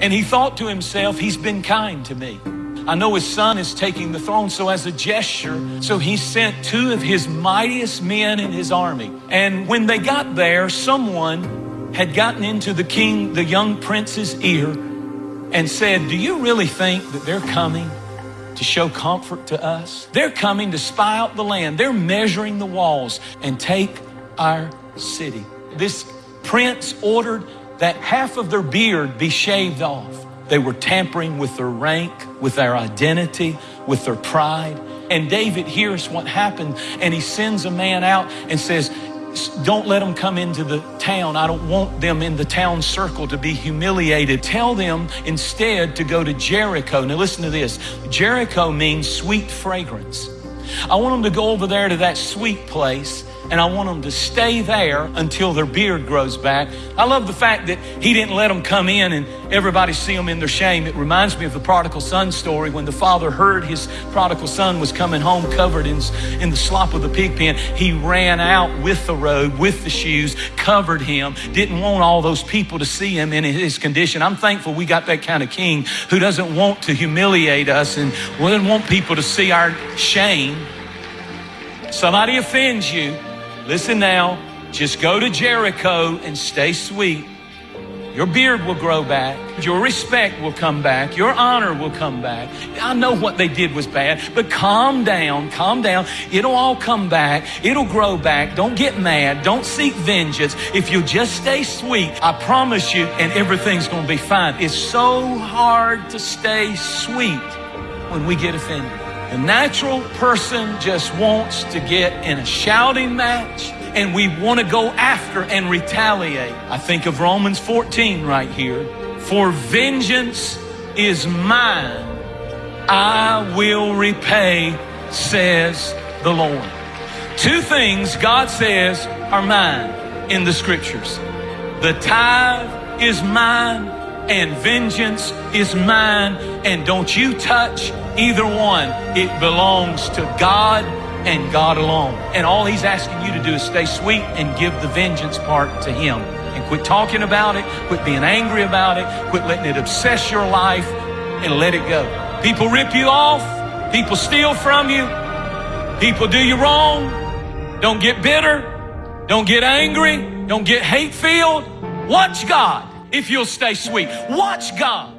And he thought to himself, he's been kind to me. I know his son is taking the throne, so as a gesture, so he sent two of his mightiest men in his army. And when they got there, someone had gotten into the king, the young prince's ear, and said, Do you really think that they're coming to show comfort to us? They're coming to spy out the land. They're measuring the walls and take our city. This prince ordered that half of their beard be shaved off. They were tampering with their rank, with their identity, with their pride. And David hears what happened and he sends a man out and says, don't let them come into the town. I don't want them in the town circle to be humiliated. Tell them instead to go to Jericho. Now listen to this. Jericho means sweet fragrance. I want them to go over there to that sweet place and I want them to stay there until their beard grows back. I love the fact that he didn't let them come in and everybody see them in their shame. It reminds me of the prodigal son story when the father heard his prodigal son was coming home covered in, in the slop of the pig pen. He ran out with the robe, with the shoes, covered him, didn't want all those people to see him in his condition. I'm thankful we got that kind of king who doesn't want to humiliate us and doesn't want people to see our shame. Somebody offends you, Listen now, just go to Jericho and stay sweet. Your beard will grow back. Your respect will come back. Your honor will come back. I know what they did was bad, but calm down, calm down. It'll all come back. It'll grow back. Don't get mad. Don't seek vengeance. If you just stay sweet, I promise you, and everything's going to be fine. It's so hard to stay sweet when we get offended. The natural person just wants to get in a shouting match and we want to go after and retaliate. I think of Romans 14 right here. For vengeance is mine. I will repay, says the Lord. Two things God says are mine in the scriptures. The tithe is mine and vengeance is mine. And don't you touch either one. It belongs to God and God alone. And all He's asking you to do is stay sweet and give the vengeance part to Him. And quit talking about it, quit being angry about it, quit letting it obsess your life, and let it go. People rip you off, people steal from you, people do you wrong. Don't get bitter, don't get angry, don't get hate filled. Watch God if you'll stay sweet. Watch God